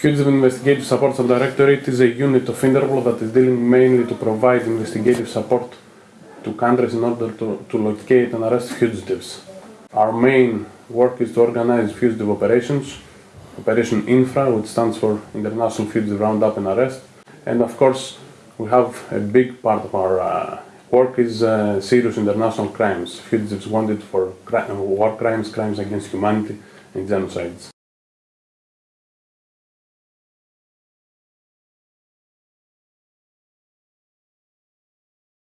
Fugitive Investigative Support Subdirectorate is a unit of Interpol that is dealing mainly to provide investigative support to countries in order to, to locate and arrest fugitives. Our main work is to organize fugitive operations, Operation INFRA, which stands for International Fugitive Roundup and Arrest, and of course we have a big part of our uh, work is uh, serious international crimes, fugitives wanted for cri- war crimes, crimes against humanity, and genocides.